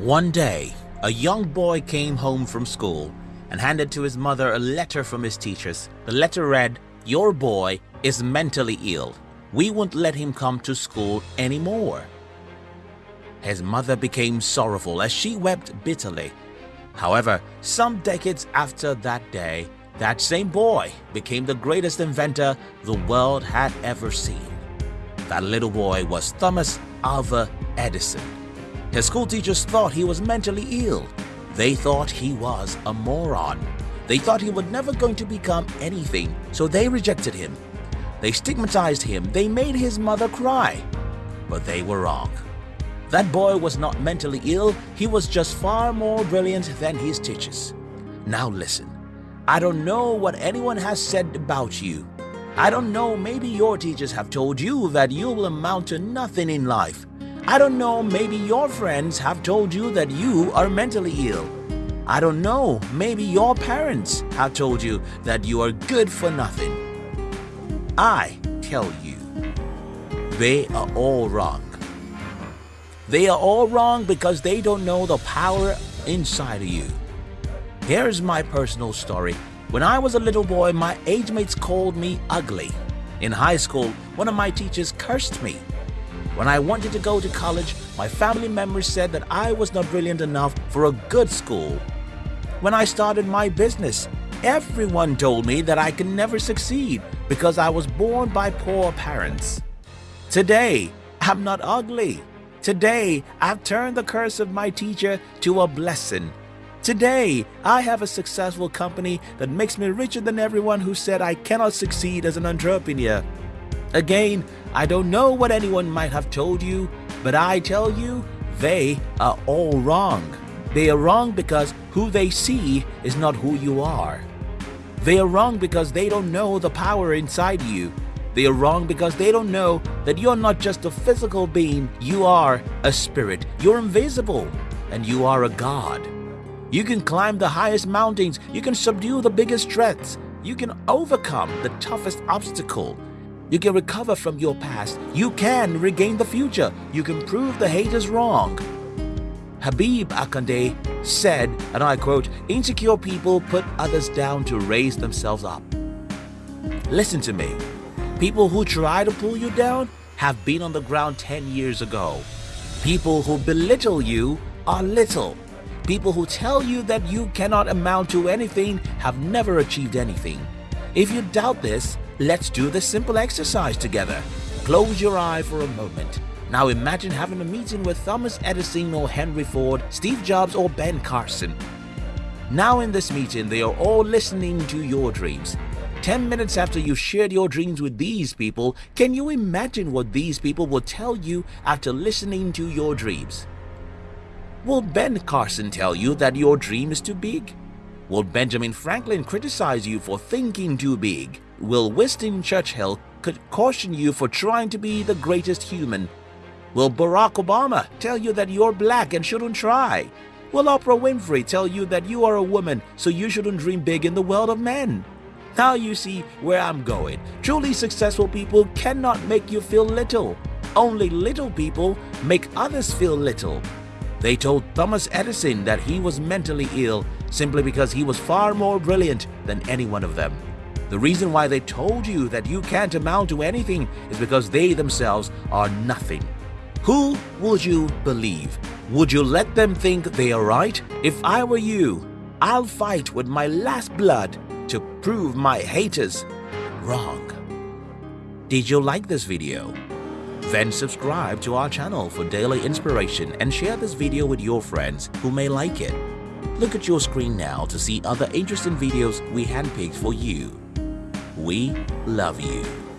One day, a young boy came home from school and handed to his mother a letter from his teachers. The letter read, Your boy is mentally ill. We won't let him come to school anymore. His mother became sorrowful as she wept bitterly. However, some decades after that day, that same boy became the greatest inventor the world had ever seen. That little boy was Thomas Alva Edison. His school teachers thought he was mentally ill. They thought he was a moron. They thought he was never going to become anything, so they rejected him. They stigmatized him. They made his mother cry. But they were wrong. That boy was not mentally ill, he was just far more brilliant than his teachers. Now listen, I don't know what anyone has said about you. I don't know, maybe your teachers have told you that you will amount to nothing in life. I don't know, maybe your friends have told you that you are mentally ill. I don't know, maybe your parents have told you that you are good for nothing. I tell you, they are all wrong. They are all wrong because they don't know the power inside of you. Here's my personal story. When I was a little boy, my age mates called me ugly. In high school, one of my teachers cursed me. When I wanted to go to college, my family members said that I was not brilliant enough for a good school. When I started my business, everyone told me that I could never succeed because I was born by poor parents. Today, I'm not ugly. Today, I've turned the curse of my teacher to a blessing. Today, I have a successful company that makes me richer than everyone who said I cannot succeed as an entrepreneur. Again, I don't know what anyone might have told you, but I tell you, they are all wrong. They are wrong because who they see is not who you are. They are wrong because they don't know the power inside you. They are wrong because they don't know that you're not just a physical being, you are a spirit. You're invisible and you are a God. You can climb the highest mountains, you can subdue the biggest threats, you can overcome the toughest obstacle. You can recover from your past, you can regain the future, you can prove the haters wrong. Habib Akande said, and I quote, insecure people put others down to raise themselves up. Listen to me. People who try to pull you down have been on the ground 10 years ago. People who belittle you are little. People who tell you that you cannot amount to anything have never achieved anything. If you doubt this, let's do this simple exercise together. Close your eye for a moment. Now imagine having a meeting with Thomas Edison or Henry Ford, Steve Jobs or Ben Carson. Now in this meeting, they are all listening to your dreams. 10 minutes after you shared your dreams with these people, can you imagine what these people will tell you after listening to your dreams? Will Ben Carson tell you that your dream is too big? Will Benjamin Franklin criticize you for thinking too big? Will Winston Churchill could caution you for trying to be the greatest human? Will Barack Obama tell you that you're black and shouldn't try? Will Oprah Winfrey tell you that you are a woman so you shouldn't dream big in the world of men? Now you see where I'm going. Truly successful people cannot make you feel little. Only little people make others feel little. They told Thomas Edison that he was mentally ill simply because he was far more brilliant than any one of them. The reason why they told you that you can't amount to anything is because they themselves are nothing. Who would you believe? Would you let them think they are right? If I were you, I'll fight with my last blood to prove my haters wrong. Did you like this video? Then subscribe to our channel for daily inspiration and share this video with your friends who may like it. Look at your screen now to see other interesting videos we handpicked for you. We love you.